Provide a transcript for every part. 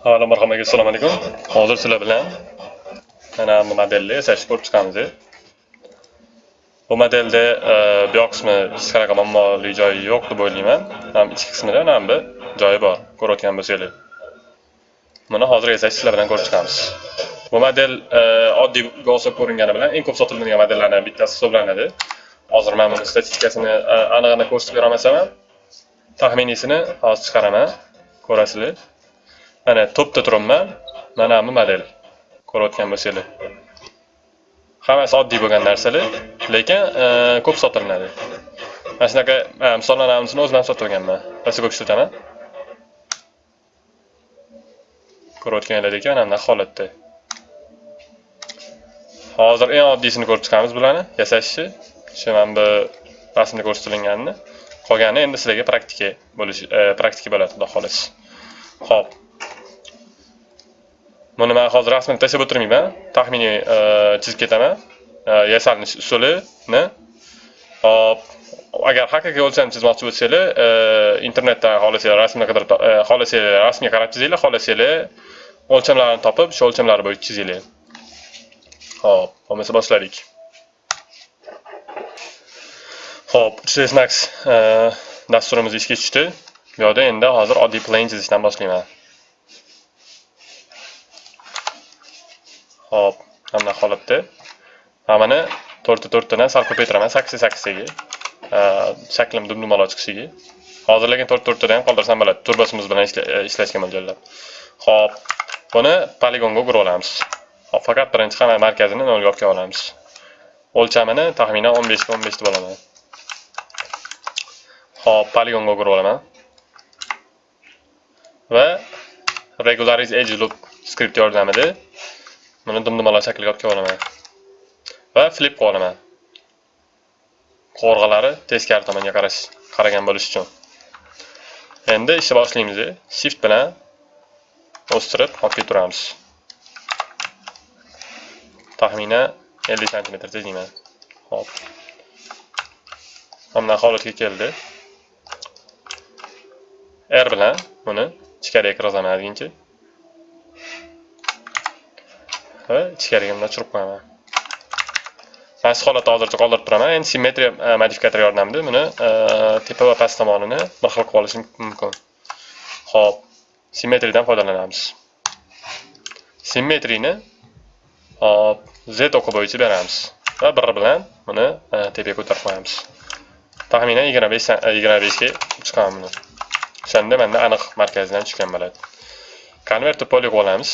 Avvalo marhamat, assalomu alaykum. Hozir sizlar bilan mana bu modelni yasashni ko'rib chiqamiz. Bu modelda e, bu yoq qismi hech qanaqa muammoli joyi yo'q deb o'ylayman. Ham ichki qismida ham bir joyi bor, ko'rayotgan bo'lsanglar. Buni hozir yasash sizlar bilan ko'rib chiqamiz. Bu model e, oddiy bo'lsa ko'ringani bilan eng ko'p sotiladigan modellardan bittasi hisoblanadi. Hozir men buni statistikasini e, aniq-aniq ko'rsatib bera olmasam ham, taxminiysini hozir chiqaraman. Ko'rasizlar. Mana to'pda turibman. Mana bu model ko'rayotgan bo'lsanglar. Hammasi oddiy bo'lgan narsalar lekin e, ko'p sotilinadi. Mana shunaqa e, misollarni hammasini o'zim ham sotib olganman rosa ko'p ishlataman ko'rayotganlaringlardek mana bunaqa holatda. Hozir eng oddiysini ko'rib chiqamiz bularni yasashni shu mana bu rasmda ko'rsatilganini. Qolgani endi sizlarga praktika bo'lishi e, praktika bo'ladi xudo xohlasa. Ho'p buni man hozir rasmini tashlab o'tirmayman taxminiy chizib ketaman yasalinish usulini hop agar haqiqiy o'lcham chizmoqchi bo'lsanglar internetdan xohlasanglar rasmni qidirib xohlasanglar rasmga qarab chizinglar xohlasanglar o'lchamlarni topib shu o'lchamlar bo'yicha chizinglar hop bo'lmasa boshladik hop 3ds max dasturimiz ishga tushdi bu yerda endi hozir oddiy plain chizishdan boshlayman Hop, mana holatda. Hammani to'rtta to'rttadan sal ko'paytiraman, sakkizta sakkiztaga. Shaklim dumdumaloq chiqishiga. Hozir lekin to'rt to'rttadan ham qoldirsam bo'ladi, Turbasimiz bilan ishlashga mo'ljallab. Hop, buni poligonga o'girib olamiz. Hop, faqat birinchi hamma markazini nolga olib olamiz. O'lchamini taxminan 15 ga 15 deb olaman. Hop, poligonga o'girib olaman. Va regularize edge loop skript yordamida buni dumdumalar shakliga olib olaman va flip qilib olaman qo'rg'alari teskari tomonga qarash qaragan bo'lishi uchun endi ishni boshlaymiz shift bilan o'stirib olib ketaveramiz taxminan 50 santimetr tezlikman. hop mana holatga keldi r bilan buni ichkariga kirgizaman deguncha va ichkariga ochirib qo'yaman? Past holatda hozircha qoldirib turaman. Endi simmetriya e, modifikatori yordamida buni e, tepa va past tomonini bir xil qilib olishim mumkin. Ho'p simmetriyadan foydalanamiz. Simmetriyni hop z o'qi bo'yicha beramiz va bir bilan buni e, tepaga ko'tarib qo'yamiz. Taxminan yigirma besh yigirma beshga chiqaman buni. O'shanda manda aniq markazdan tushgan bo'ladi. Konvert poligon olamiz.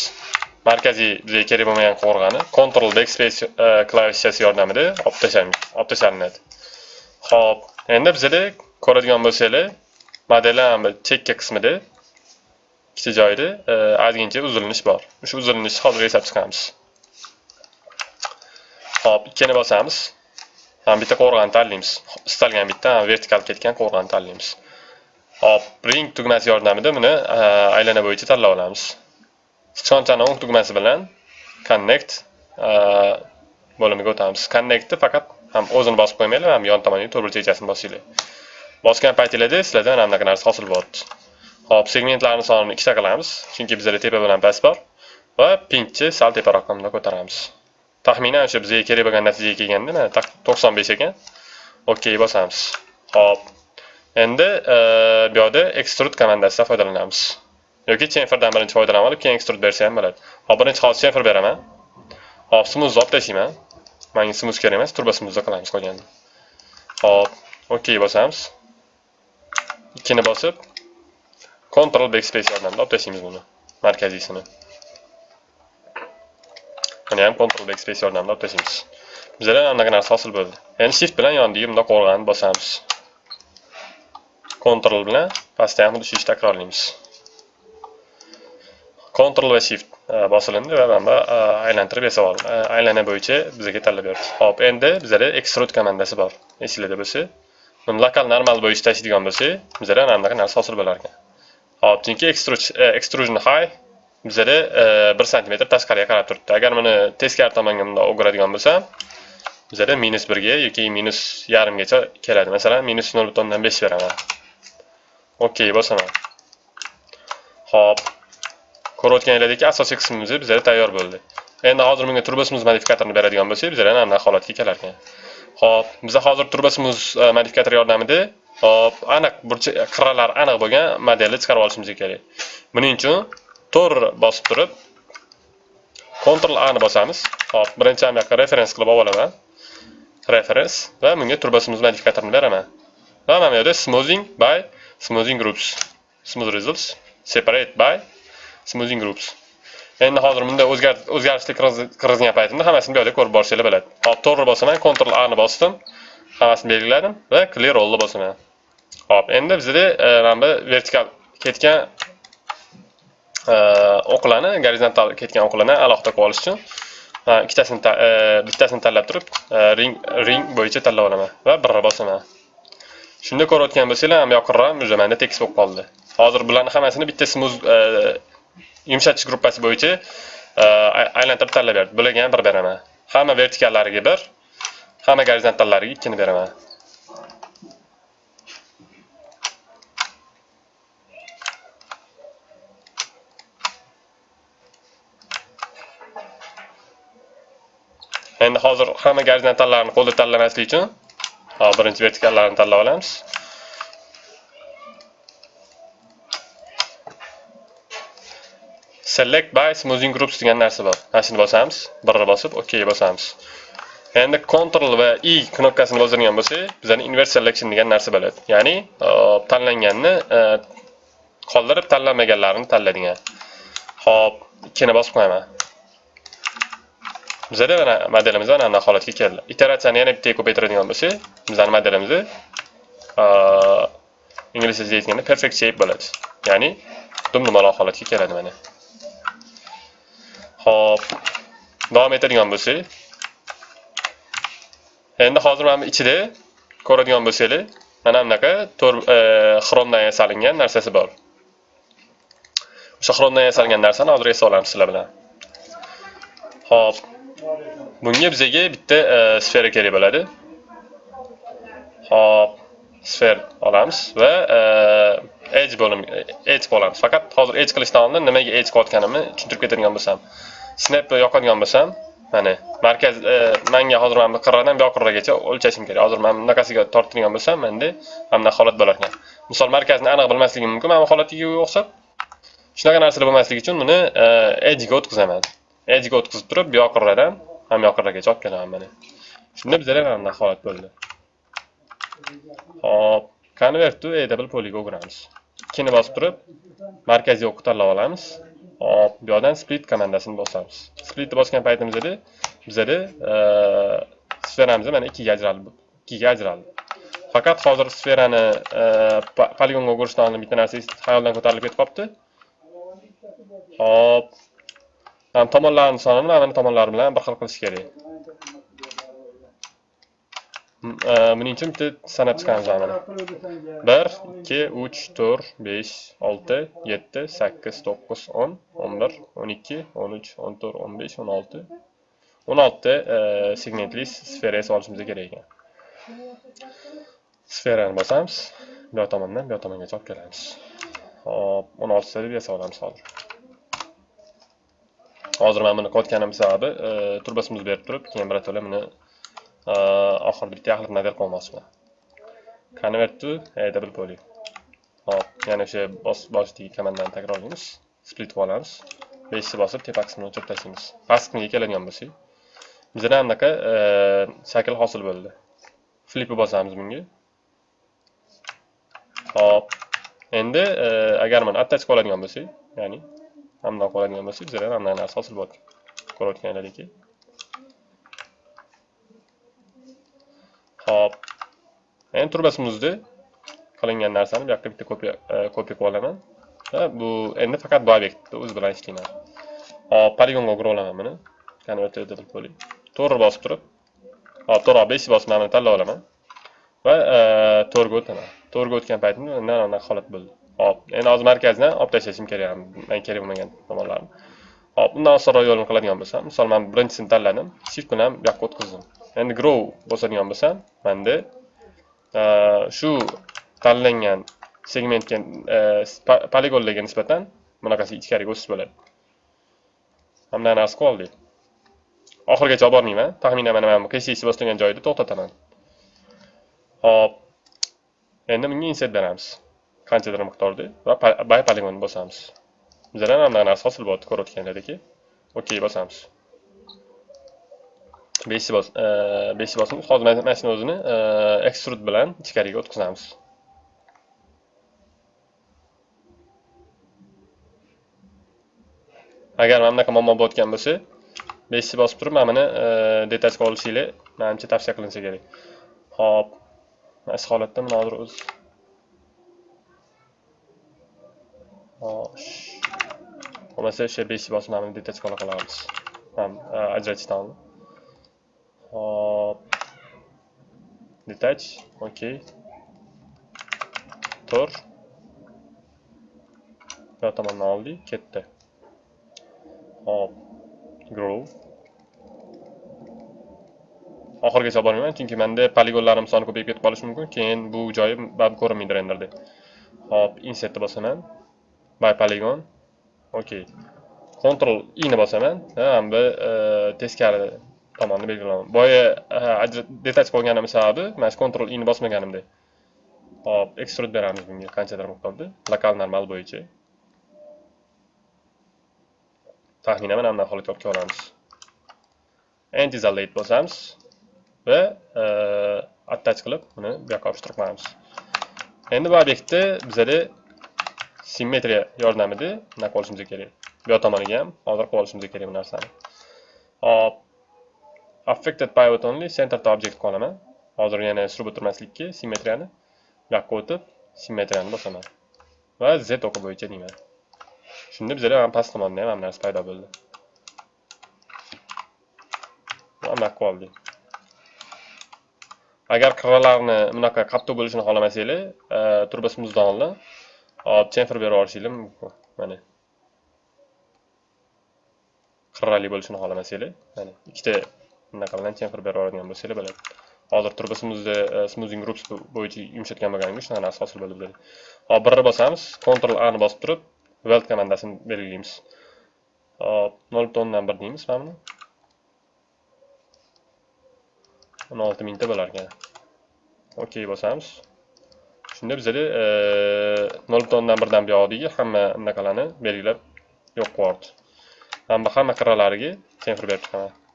Markaziy bizga kerak bo'lmagan qovurg'ani Ctrl Backspace e, klavishasi yordamida olib tashlaymiz, olib tashlanadi. Xo'p, endi bizda ko'radigan bo'lsanglar, modelni chekka qismida ikkita joyda e, ozgincha uzilinish bor. O'sha uzilnishni hozir yasab chiqamiz. Xo'p, ikkini bosamiz. Ham bitta qovurg'ani tanlaymiz. Istalgan bitta vertikal ketgan qovurg'ani tanlaymiz. Hop, ring tugmasi yordamida buni e, aylana bo'yicha tanlab olamiz. Sichqonchani o'ng tugmasi bilan connect bo'limiga o'tamiz connectni faqat ham o'zini bosib qo'ymanglar ham yon tomoniga to'rt burchakchasini bosinglar bosgan paytinglarda sizlarda mana bunaqa narsa hosil bo'lyapti hop segmentlarni sonini ikkita qilamiz chunki bizada tepa bilan past bor va pingni sal teparoq bunday ko'taramiz taxminan o'sha bizga kerak bo'lgan natijaga kelganda mana to'qson besh ekan ok bosamiz hop endi bu yerda extrude komandasidan foydalanamiz yoki chenferdan birinchi foydalanib olib keyin ekstrud bersa ham bo'ladi. Hop birinchi hozir chenfer beraman. Hop smoothni olib tashlayman manga smooth kerak emas turbo smoothni qilamiz qolganini hop ok bosamiz. Ikkini bosib control backspace yordamida olib tashlaymiz buni markaziysini buni ham control backspace yordamida olib tashlaymiz bizada anaqa narsa hosil bo'ldi. Endi shift bilan yonidagi bundoq qo'rg'ani bosamiz. Control bilan pastda ham xuddi shu ishni takrorlaymiz. Ctrl va Shift e, bosilindi va mana e, bu aylantirib yasab oldim. E, aylana bo'yicha bizga tanlab berdi. Xo'p, endi bizda extrude komandasi bor. Esingizda bo'lsa, buni lokal normal bo'yicha tashlaydigan bo'lsa, bizda mana bunaqa narsa hosil bo'lar ekan. Xo'p, chunki extrusion high bizda 1 sm tashqariga qarab turibdi. Agar buni teskari tomonga bunday o'giradigan bo'lsam, bizda minus 1 ga yoki minus yarimgacha keladi. Masalan, minus 0.5 beraman. OK, bosaman. Xo'p, ko'rayotganinglardek asosiy qismimiz bizlar tayyor bo'ldi endi hozir bunga turbosmuz modifikatorini beradigan bo'lsak bizlar ana holatga kelar ekan ho'p biza hozir turbosmuz e, modifikator yordamida hop aniq burchi qirralar aniq bo'lgan modelni chiqarib olishimiz kerak buning uchun tor bosib turib Ctrl A ni bosamiz. Hop, birinchi ham yoqqa referens qilib olaman. Reference va bunga turbosimiz modifikatorni beraman. Va mana bu yerda smoothing by smoothing groups. Smooth results separate by smoothing groups. Endi hozir bunda o'zgarishlik kirgizgan paytimda hammasini bu yerda ko'rib borishingiz bo'ladi. Hop, to'g'ri bosaman, Ctrl A ni bosdim. Hammasini belgiladim va clear all ni bosaman. Hop, endi bizda e, mana bu vertikal ketgan e, o'qlarni gorizontal ketgan o'qlarni alohida qilib olish uchun ikkitasini e, bittasini tanlab turib ring ring bo'yicha tanlab olaman va birni bosaman shunda ko'rayotgan bo'lsanglar ham yoqinroq уже manda tekis bo'lib qoldi hozir bularni hammasini bitta smooth yumshatish gruppasi bo'yicha e, aylantirib tanlab berdi bularga ham bir beraman hamma vertikallariga bir hamma gorizontallariga ikkini beraman. Endi hozir hamma gorizontallarni qo'lda tanlamaslik uchun birinchi vertikallarni tanlab olamiz. Select by smoothing groups degan narsa bor mana bosamiz. Birni bosib ok bosamiz. Endi control va i knopkasini bosadigan bo'lsak bizani inverse selection degan narsa bo'ladi. Ya'ni tanlanganni e, qoldirib tanlanmaganlarini tanlaydigan. Hop ikkini bosib qo'yaman. Bizada mana modelimiz mana bunday holatga keldi. Iteratsiyani yana bittaga ko'paytiradigan bo'lsak bizani modelimizni e, ingliz tilida aytganda perfect shape bo'ladi. Ya'ni dumdumaloq holatga keladi mana. Xo'p, davom etadigan bo'lsak endi hozir mana bu ichida ko'radigan bo'lsanglar mana bunaqa e, xromdan yasalgan narsasi bor. O'sha xromdan yasalgan narsani hozir esa sizlar bilan. Xo'p, bunga bizaga bitta e, sfera kerak bo'ladi. Hop. Sfer olamiz va e, edge bo'lim edge bo'lamiz. Faqat hozir edge qilishdan oldin nimaga edge qilayotganimni tushuntirib ketadigan bo'lsam. Snap yoqadigan bo'lsam mana markaz menga manga hozir mana bu qirradan bu qirragacha o'lchashim kerak. Hozir mana bunaqasiga tortadigan bo'lsam menda mana bunaqa holat bo'lar ekan misol markazni aniq bilmasligim mumkin mana bu holatiga o'xshab shunaqa narsalar bo'lmasligi uchun buni e, edge ga o'tkazaman. Edge ga o'tkazib turib bu qirradan ham qirragacha olib kelaman mana shunda bizlar ham bunaqa holat bo'ldi. Hop. Convert to e, double polyga o'giramiz. Ikkini bosib turib markaziy o'qni tanlab olamiz. Hop bu yoqdan split komandasini bosamiz. Splitni bosgan paytimizda bizada e, sferamiz mana ikkiga ajraldi ikkiga ajraldi. Faqat hozir sferani e, poligonga o'girishdan oldin bitta narsa xayoldan ko'tarilib ketib qolibdi hop. Ham tomonlarni sonini mana tomonlar bilan bir xil qilish kerak. Buning uchun bitta sanab chiqamiz mana bir ikki uch to'rt besh olti yetti sakkiz to'qqiz o'n o'n bir o'n ikki o'n uch o'n to'rt o'n besh o'n olti o'n oltita segmentli sfera yasab olishimiz kerak ekan sferani bosamiz bu yoq tomondan bu yoq tomongacha olib kelamiz hop o'n oltita deb yasab olamiz hozir hozir mana buni qilayotganim sababi e, turbasimiz berib turib keyin birato'la buni oxirida bitta yaxlit model qilmoqchiman convert to double poly hop yana o'sha boshdagi komandani takrorlaymiz split qilib olamiz beshni bosib tepa qismini o'chirib tashlaymiz past qismiga keladigan bo'lsak bizda anaqa shakl hosil bo'ldi flipni bosamiz bunga hop endi agar mana attach qilib oladigan bo'lsak ya'ni hamda qoladigan bo'lsak bizda ham narsa hosil bo'ladi ko'rayotganlaringki hop. Endi turbasimizni qilingan narsani bu yoqqa bitta kopiya e, kopiya qilib olaman. Va bu endi faqat bu obyektni o'zi bilan ishlayman. Hop poligonga o'girib olaman buni. Converted poly to'g'ri bosib turib. Hop to'g'ri besh bosib tanlab olaman. Va e, to'rga o'taman. To'rga o'tgan paytimda mana bunaqa holat bo'ldi. Hop, endi hozir markazdan olib tashlashim kerak, men kerak bo'lmagan tomonlarni. Hop, undan osonroq yo'lni qiladigan bo'lsam, misol men birinchisini tanladim, shift bilan bu yoqqa o'tkazdim. Endi grow bosadigan bo'lsam, menda shu tanlangan segmentga poligonlarga nisbatan bunaqasi ichkariga o'sish bo'ladi. hamdan narsa qilib oldik. Oxirigacha olib bormayman. Taxminan mana bu qiysi bosilgan joyida to'xtataman. Hop endi bunga insert beramiz. Qanchadir miqdorda va bay poligonni bosamiz. Bizada mana narsa hosil ko'rayotgan ko'rayotganlaringdek ok bosamiz. Besh bos e, besh bosimiz hozir mana shuni o'zini extrude bilan ichkariga o'tkazamiz agar mana bunaqa muammo bo'layotgan bo'lsa beshni bosib turib mana buni e, detachga olishinglar manimcha tavsiya qilinsa kerak hop mana shu holatda mana hozir o'zi xo'sh bo'lmasa o'sha beshni bosib mana buni detachga ola qolamiz ajratishdan oldin hop. Detach Окей. tur bu tomondan oldik ketdi hop. Grow. Oxirigacha bormayman chunki menda poligonlarim soni ko'payib ketib qolishi mumkin. Keyin bu joyi bab ko'rinmaydi renderda. Hop insertni bosaman. By polygon. Okey control i ni bosaman. Bu e, teskari tomonni belgilayman boya e, detach bo'lganim sababi mana shu control ini ni bosmaganimda. Hop extrude beramiz bunga qanchadir miqdorda. Lokal normal bo'yicha. Taxminan mana bunday holatga olib kelamiz anti isolate bosamiz va e, attach qilib uni bu yoqqa olishtirib qo'yamiz endi bu obyektni bizada simmetriya yordamida nima qilishimiz kerak. Bu yoq tomoniga ham hozir qilib olishimiz kerak bu narsani. Hop. Affected pivot only center to object qolaman. Hozir yana surib o'tirmaslikka simmetriyani bu yoqqa o'tib simmetriyani bosaman. Va z o'qi bo'yicha deyman. Shunda bizada ham past tomonda ham hamma narsa paydo bo'ldi. Anaqa oldik. Agar qirralarni bunaqa qattiq bo'lishini xohlamasanglar e, turbosimizni olib hop chamfer berib yuborishinglar mumkin. Mana. Qirrali bo'lishini xohlamasanglar mana ikkita bunaqa bilan chamfer berib yuboradigan bo'lsanglar bo'ladi hozir turbosimizni smoothing e, groups bo'yicha yumshatgan bo'lganimga shunaqa narsa hosil bo'ldi hop birni bosamiz. Control a ni bosib turib weld komandasini belgilaymiz. Hop nol butun o'ndan bir deymiz mana buni. O'n olti mingta bo'larkan okey bosamiz. Shunda bizada e, nol butun o'ndan birdan buyog'idagi hamma anaqalarni belgilab yo'q qilib yubordi hamma hamma qirralariga senfir berib chiqaman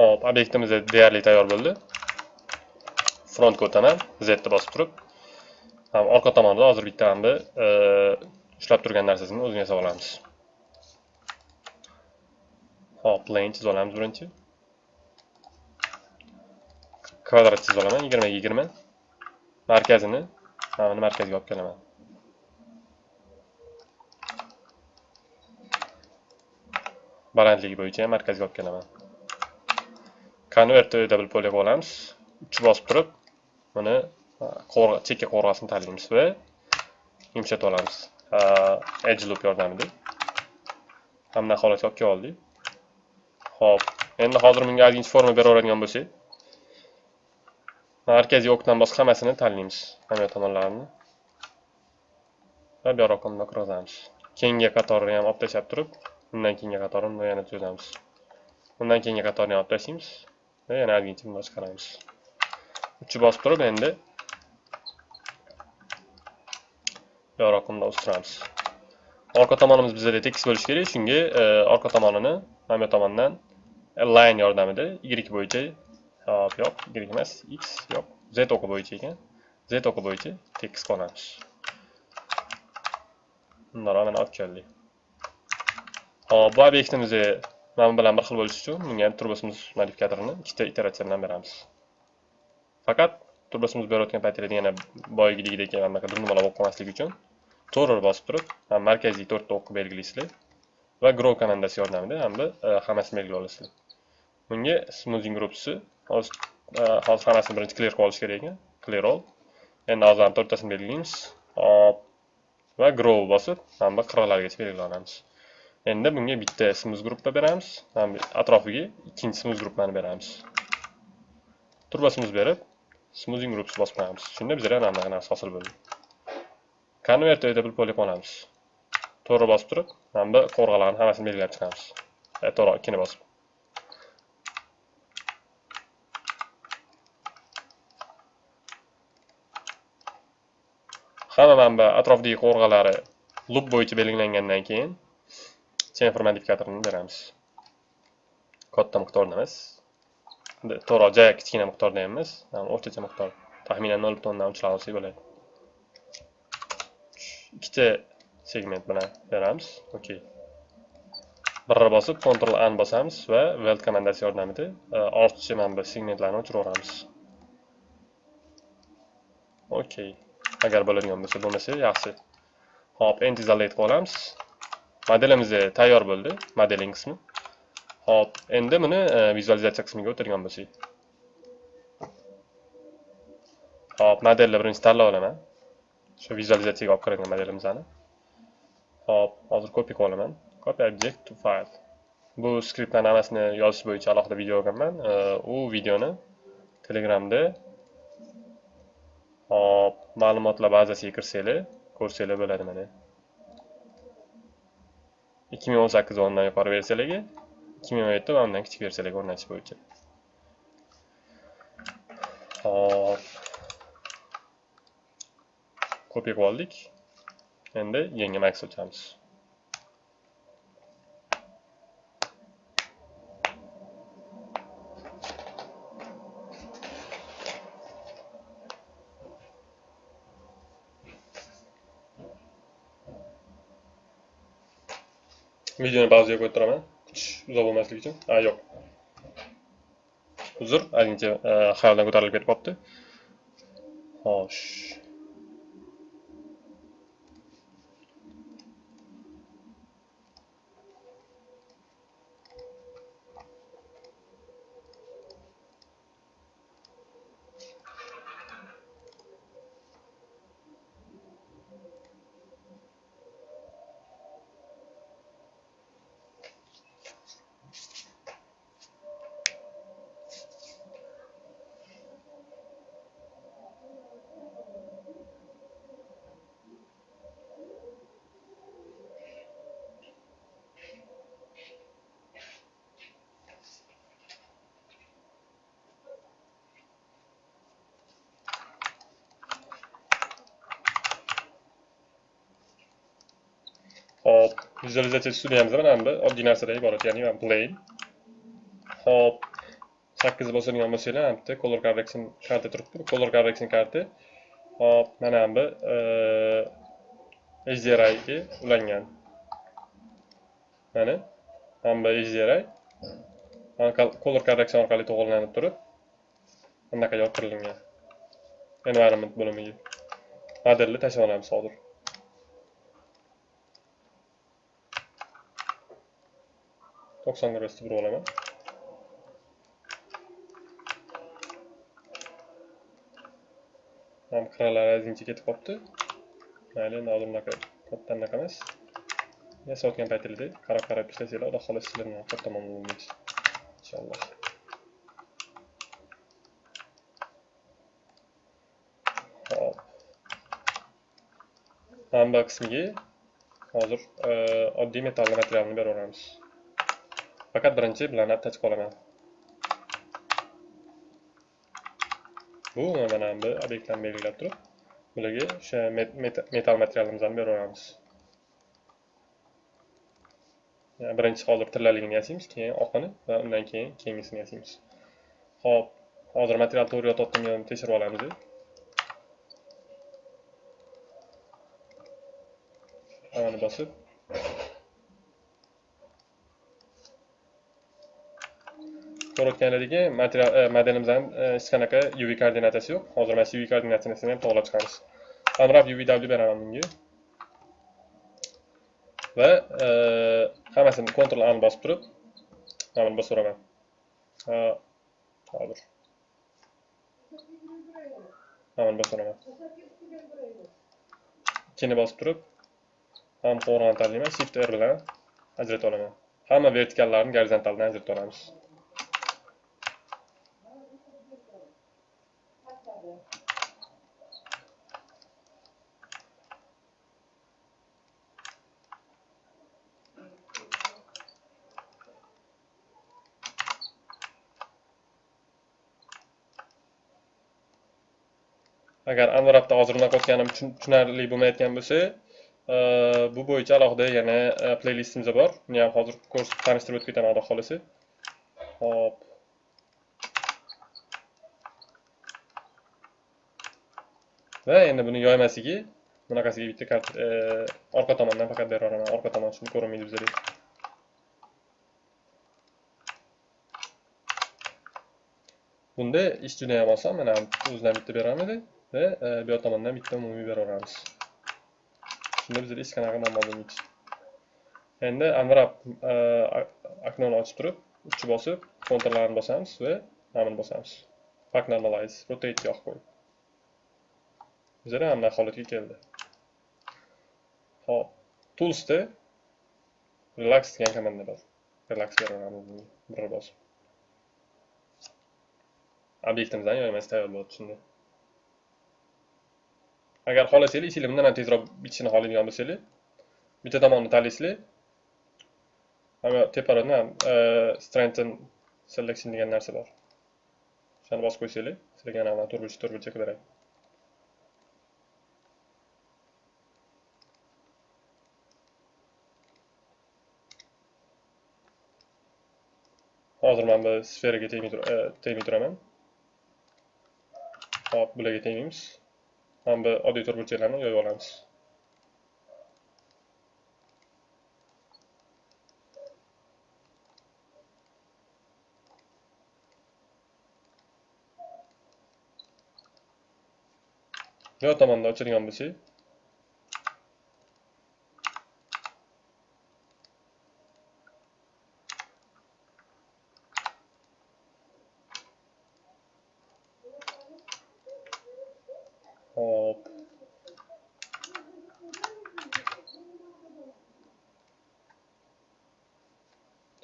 Hop, obyektimiz deyarli tayyor bo'ldi. Frontga o'taman, Z ni bosib turib, ham orqa tomonda hozir bitta hamda e, ushlab turgan narsasini o'zini yasab olamiz. Hop, plane chizib olamiz birinchi. Kvadrat chizib olaman 20 ga 20. Markazini mana buni markazga olib kelaman. balandligi bo'yicha markazga olib kelaman. Convert double polga olamiz. Uch bosib turib buni chekka qo'rg'asini tanlaymiz va yumshatib olamiz. Edge loop yordamida. Hamma holatga olib kelib oldik ho'p endi hozir bunga ozgincha forma beraveradigan bo'lsak markaziy okdan boshqa hammasini tanlaymiz. Hamma tomonlarini. Va bu yoqqa bundoq Kengga keyingi qatorini ham olib tashlab turib undan keyingi qatorini yana tuzamiz. Undan keyingi qatorni ham olib tashlaymiz yana ozgincha bundoq chiqaramiz uchi bosib turib endi yoqroq bunda o'stiramiz orqa tomonimiz bizada tekis bo'lishi kerak shunga e, orqa tomonini mana bu tomondan line yordamida y bo'yicha hop yo'q y emas x yo'q z o'qi bo'yicha ekan z o'qi bo'yicha tekis qilamiz bundoq mana olib keldik hop bu obyektimizni mana bilan bir xil bo'lishi uchun bunga ham turbosimiz modifikatorini ikkita iteratsiya bilan beramiz. Faqat turbosimiz berayotgan paytlarda yana boyagidagidek anaqa durnimalar bo'lib qolmasligi uchun to'g'ri bosib turib markaziy to'rtta o'qni belgilaysizlar va grow komandasi yordamida hamda e, hammasini belgilab olasizlar. Bunga smoothing groupsi hozir e, hozir hammasini birinchi clear qilib olish kerak ekan. Clear all. Endi hozir to'rttasini belgilaymiz. Hop. Va grow bosib hamda qirralarigacha belgilab olamiz endi bunga bitta smooth gruppa beramiz. Atrofiga ikkinchi smooth gruppani beramiz. Turbasimiz berib smoothing groups bosib qo'yamiz. Shunda bizga mana bunaqa narsa hosil bo'ldi. Convert edable polygon olamiz. To'g'ri bosib turib mana bu qo'rg'alarni hammasini belgilab chiqamiz. E, to'g'ri ikkini bosib. Hamma mana bu atrofdagi qo'rg'alari loop bo'yicha belgilangandan keyin chamfer modifikatorini beramiz katta miqdorda emas to'g'ri juda kichkina miqdorda ham emas o'rtacha miqdor taxminan nol butun o'ndan uchlar olsak bo'ladi ikkita segment bilan beramiz okey birra bosib ctrl n bosamiz va weld komandasi yordamida ortiqcha mana bu segmentlarni o'chiraveramiz okey agar bo'ladigan bo'lsa bo'lmasa yaxshi hop endi isolate qilib olamiz modelimiz e, tayyor bo'ldi modeling qismi. Hop endi buni e, vizualizatsiya qismiga o'tirgan bo'lsak. Hop modelni birinchi tanlab olaman. Shu vizualizatsiyaga olib kiradigan modelimizni. Hop hozir kopiya qilib olaman. Copy object to file. Bu skriptlarni hammasini yozish bo'yicha alohida video olganman. E, u videoni telegramda hop ma'lumotlar bazasiga kirsanglar ko'rsanglar bo'ladi mana. Ikki ming o'n sakkiz o'ndan yuqori versiyalarga ikki ming o'n yetti va undan kichik versiyalarga o'rnatish bo'yicha. Hop kopiya qilib oldik endi yangi max ochamiz videoni ba'ziga qo'yib turaman uzoq bo'lmasligi uchun a yo'q uzr ozgincha xayoldan ko'tarilib ketib qolibdi xo'sh Hop, vizualizatsiya studiyamizda mana bu oddiy narsadan iborat, ya'ni mana plane. Hop, 8 bosadigan bo'lsanglar, ham bitta color correction karta turibdi. Color correction karta. Hop, mana bu HDRI ga ulangan. Mana ham bu HDRI color correction orqali to'g'rilanib turib, bunaqa yopirilgan. Environment bo'limiga modelni tashlab olamiz hozir. 90 grosda bir olaman. Ham qirralari ozgincha ketib qolibdi. Mayli endi hozir bunaqa katta anaqa emas. Yasayotgan paytingizda qarab qarab ishlasanglar xudo xohlasa sizlarni katta muammo bo'lmaydi inshaalloh. Hop. Manba qismiga hozir e, oddiy metall materialni beraveramiz. Faqat birinchi bilan attach qolaman. Bu mana bu obyektlarni belgilab turib bularga o'sha metal materialimizni beraveramiz birinchi hozir tillaligini yasaymiz keyin oqini va undan keyin keyingisini yasaymiz. Ho'p hozir material to'g'ri yotyaptimi tekshirib olamiz hammani bosib ko'rayotganlaringki material e, modelimizdan e, hech qanaqa uv koordinatasi yo'q hozir mana shu uv koordinatsiyasini ham to'g'irlab chiqamiz unwrap uv beraman bunga va e, hammasini kontrol A bosib turib, mana buni bosib uraman Ha, hozir. Mana buni bosib uraman Ikkini bosib turib, ham qo'rg'on tanlayman, Shift R bilan ajratib olaman. Hamma vertikallarni gorizontaldan ajratib olamiz. Agar unwrapda hozir unaqa o'tganim tushunarli bo'lmayotgan bo'lsa e, bu bo'yicha alohida yana e, playlistimiz bor. Uni ham hozir ko'rsatib tanishtirib o'tib ketaman xudo xohlasa hop. Va endi buni yoymasligi bunaqasiga bitta kart e, orqa tomondan faqat beraveraman orqa tomon shuni ko'rinmaydi bizlarga bunda ish juda ham oson. Mana o'zidan bitta beraveradi Ve e, bu yoq bitta umumiy beraveramiz shunda bizda hech qanaqa muammo bo'lmaydi endi unwrap e, oknoni ochib turib uchi bosib kontrlarni bosamiz va namini bosamiz pack normalize rotate yoqib qo'yib bizlar ham bunaqa holatga keldi hop toolsda relax degan komanda bor relax beraveramiz bir bosib obyektimizdan yoymas tayyor bo'ladi shunda agar xohlasanglar ichinglar bundan ham tezroq bitishini xohlaydigan bo'lsanglar. Bitta tomonni tanlaysizlar mana teparoqda e, strengthen selection degan narsa bor. O'shani bosib qo'ysanglar sizlarga mana to'rtburchak to'rtburchak beradi hozir mana bu sferaga e, tegmay turaman. Hop bularga tegmaymiz. Ham bu oddiy to'rtburchaklarni yoyib olamiz. Bu yoq tomonda ochilgan bo'lsak hop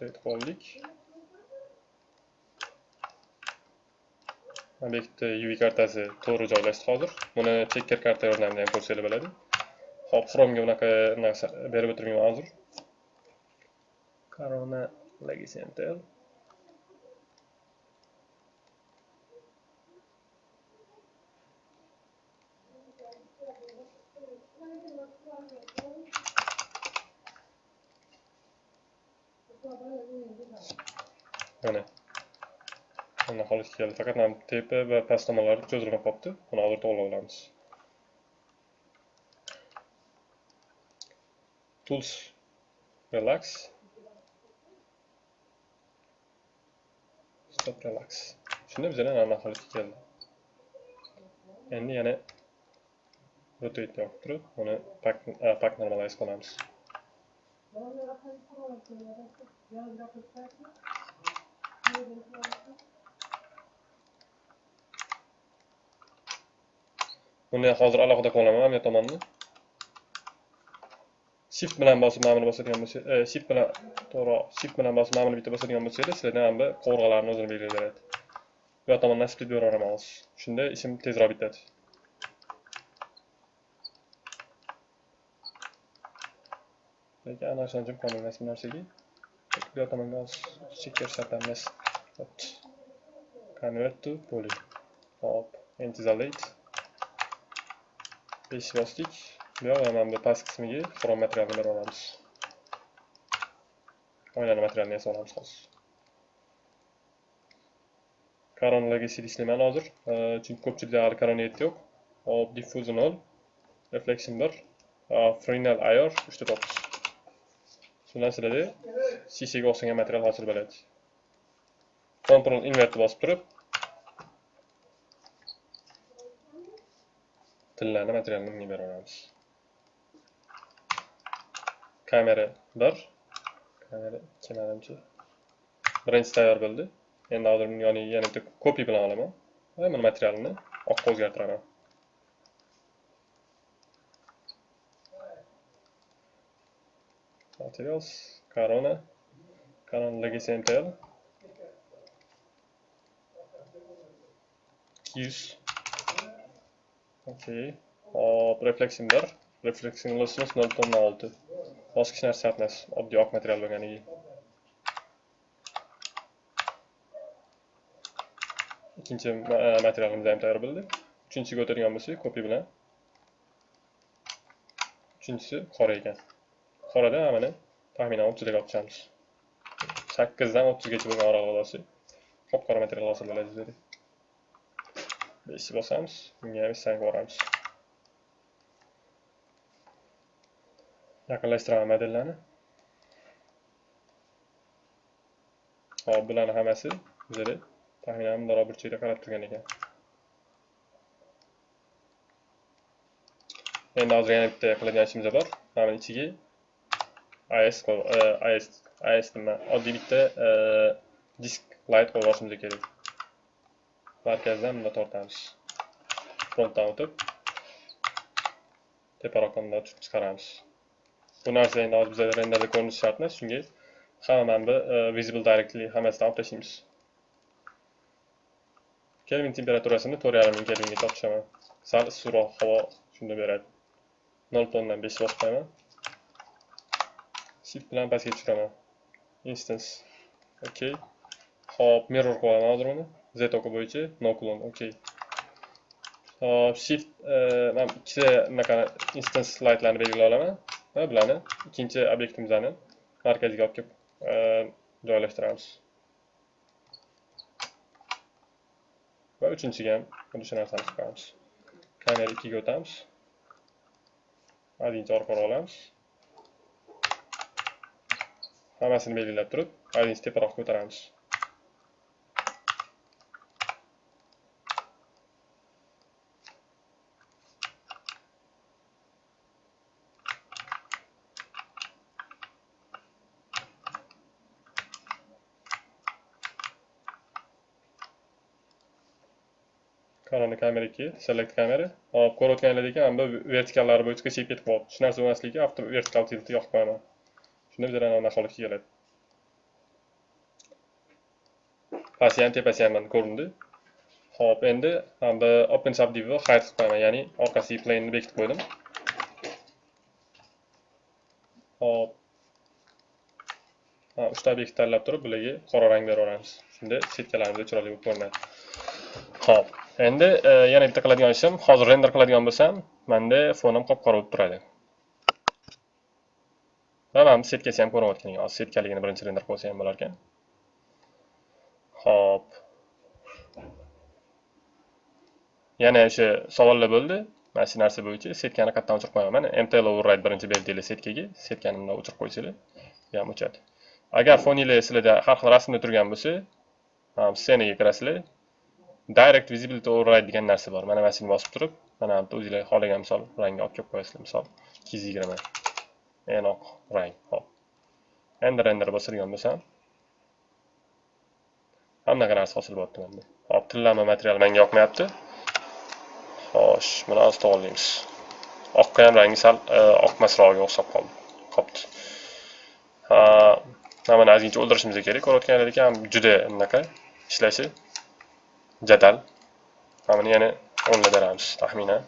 deb qoldik bitta uv kartasi to'g'ri joylashdi hozir. Buni checker karta yordamida ham ko'rsanglar bo'ladi. Hop chromega bunaqa narsa berib o'tirmayman hozir. Corona legacy center mana mana holatga keldi faqat mana tepa va past tomonlari cho'zilmay qolibdi buni hozir to'g'irlab olamiz tools. Relax. Stop relax. Shunda bizlar mana holatga keldi endi yana rotate yoqib turib uni pack, pack normalize qilamiz Buni hozir alohida qilaman bu tomonni. Shift bilan bosib mana buni bosadigan bo'lsangiz e, shift bilan to'g'ri, shift bilan bosib mana buni bitta bosadigan bo'lsangiz, sizlardan ham bu qovurg'alarni o'zini belgilayveradi. Bu tomondan split beraveraman hozir. Shunda ishim tezroq bitadi. lekin ana o'shani jim qolmaymiz bu narsaga bu yoq tomonga checker shart convert to poly hop intizolate bosdik buyoq yoq mana bu past qismiga xrom materialni berib olamiz oynani materialini yasab olamiz hozir koronalarga ishlayman hozir chunki ko'pchilikda hali koroniyat yo'q hop diffusion nol reflection bir frenal ayor uchta to'qqiz shu narsalarda shishaga o'xshagan material hosil bo'ladi control invertni bosib turib tillarni materialni bunga beraveramiz. Kamera bir kamera ikki manimcha birinchisi tayyor bo'ldi. Endi hozir buni yoniga yana bitta kopi bilan olaman. Va buni materialini oqqa o'zgartiraman. Materials corona. Corona legacy mtl 200 okey hop refleksimdir. bir reflection lossimiz 0.6 boshqa hech narsa emas oddiy oq material bo'lganiga ikkinchi materialimiz ham tayyor bo'ldi uchinchisiga o'tadigan bo'lsak kopi bilan uchinchisi qora ekan qorada mana taxminan o'ttizga olib chiqamiz sakkizdan o'ttizgacha bo'lgan oralig'ida olsak qop qora material hosil bo'ladi dedi beshni bosamiz bunga ham hissani boramiz yaqinlashtiraman modellarni hop bularni hammasi bizada taxminan bundoq burchakda qarab turgan ekan endi hozir yana bitta qiladigan ishimiz bor mana ichiga as as as nima oddiy bitta disk light qo'yib olishimiz kerak markazdan bunda tortamiz. Frontdan o'tib tepa raqamdan tutib chiqaramiz. Bu narsa endi hozir bizada renderda ko'rinishi shart emas shunga hamma mana e, visible directly hammasidan olib tashlaymiz. Kelvin temperaturasini to'rt yarim ming kelvinga olib sal issiqroq havo shunda beradi. Nol tondan besh bosib qo'yaman shift bilan pastga tushiraman. Instance. Okey hop mirror qo'yaman hozir uni. Z oki bo'yicha noklon okey hop shift e, man ikkita bunaqa instance lightlarni belgilay olaman va e, bularni ikkinchi obyektimizni markaziga olib kelib joylashtiramiz va uchinchiga ham xuddi shu narsani chiqaramiz qo'yamiz kamera ikkiga o'tamiz adinchi orqaga olamiz hammasini belgilab turib adinchi teparoqqa ko'taramiz kamera 2 select kamera. Hop ko'rayotganinglar ekan mana bu vertikallari bo'yicha chekib ketib qoldi shu narsa bo'lmasligiga avto vertikal tiltni yoqib qo'yaman shunda bizlar anaqa holatga keladi. Pasti ham tepasi ham mana ko'rindi. Hop endi bu open subdiv hide qilib qo'yaman ya'ni plane ni bekitib qo'ydim. Hop uchta obyekt tanlab turib bularga qora rang beraveramiz shunda setkalarimiz chiroyli bo'lib ko'rinadi. Hop endi e, yana bitta qiladigan ishim hozir render qiladigan bo'lsam manda fonim qop qora bo'lib turadi. Va mana bu setkasi ham ko'rinayotgan hozir setkaligini birinchi render qilsa ham bo'lar ekan hop yana o'sha savollar bo'ldi. Mana shu narsa bo'yicha setkani qayerdan o'chirib qo'yaman? Mana mtl override birinchi berdinglar setkaga setkani bundan o'chirib qo'ysanglar bu ham o'chadi agar foninglar sizlarda har xil rasmda turgan bo'lsa scenaga kirasizlar. Direct visibility override degan narsa bor. Mana mana shuni bosib turib mana bu o'zinglar xohlagan misol rangni olib kelib qo'yasizlar. Misol ikki yuz yigirma rang hop endi render bosadigan bo'lsam hamma narsa hosil bo'lyapti manda hop tillanma material menga yoqmayapti. Xo'sh buni ozta to'g'irlaymiz oqqa ham rangi sal e, oqmasrog'iga o'xshab qoldi. Qolibdi mana buni ozgincha o'ldirishimiz kerak ko'rayotganlar ekan juda anaqa ishlashi. Jadal. Mana buni yana o'nla beramiz taxminan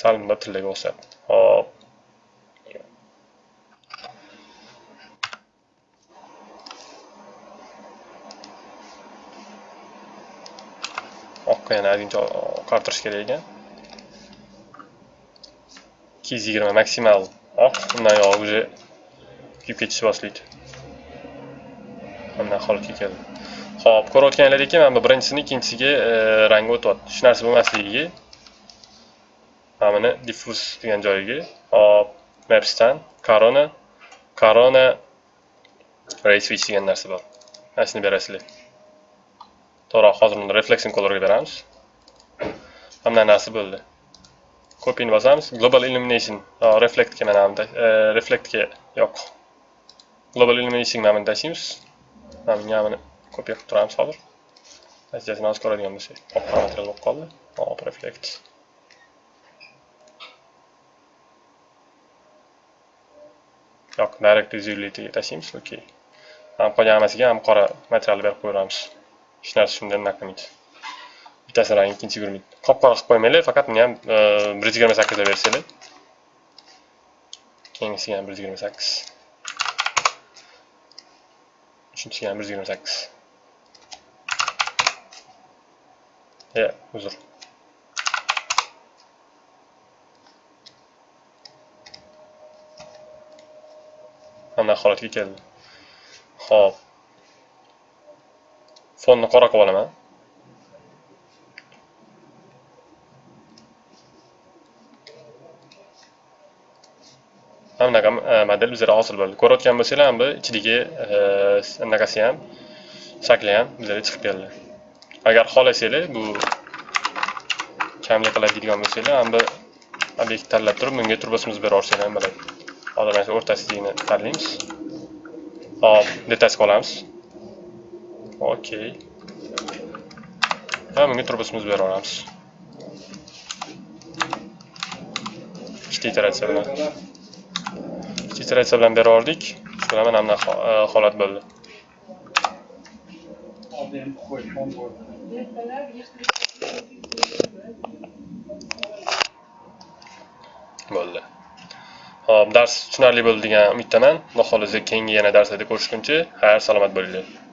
sal bunda tillaga o'xshab hop. Oqqa yana ozgincha oqartirish kerak ekan ikki yuz yigirma maksimal. Oq undan yog'i уже kuyib ketishni boshlaydi mana holatga keldi Xo'p, ko'rayotganlaringizki, mana bu birinchisini ikkinchisiga e, rangi o'tyapti. Shu narsa bo'lmasligiga mana buni diffuse degan joyiga, hop, mapsdan corona, corona ray switch degan narsa bor. Mana shuni berasizlar. To'g'ri, hozir uni reflection colorga beramiz. Hamma narsa bo'ldi. Copyni bosamiz, global illumination, reflectga mana bunda, e, reflectga yo'q. global illumination namini tashlaymiz mana buni kopya qilib turamiz hozir natijasini mana ko'radigan bo'lsak oq material bo'lib qoldi hop reflect yo'q direct visibilityga tashlaymiz okey ham qolgan hammasiga ham qora material berib qo'yaveramiz hech narsa shunda anaqa qilmaydi bittasini rangi ikkinchisiga qop qora qilib qo'ymanglar faqat buni ham bir yuz yigirma sakkizda bersanglar keyingisiga ham bir yuz yigirma sakkiz uchinchisiga ham bir yuz yigirma sakkiz e uzr mana holatga keldi ho'p fonni qora qilib olaman mana model bizga hosil bo'ldi ko'rayotgan bo'lsanglar bu ichidagi anaqasi ham shakli ham bizga chiqib keldi agar xohlasanglar bu kamlik qiladi deydigan bo'lsanglar bu obyekt tanlab turib bunga turbosimiz bera yuborsanglar ham bo'ladi hozir mana shu o'rtasidagini tanlaymiz. Hop detasga olamiz. Okey va bunga turbosimiz berib yuboramiz ikkita iteratsiya bilan ikkita iteratsiya bilan berib yubordik shu bilan mana bunaqa e, holat bo'ldi. Bo'ldi ho'p dars tushunarli bo'ldi degan umiddaman. Xudo xolisa keyingi yana darslarda ko'rishguncha xayr salomat bo'linglar.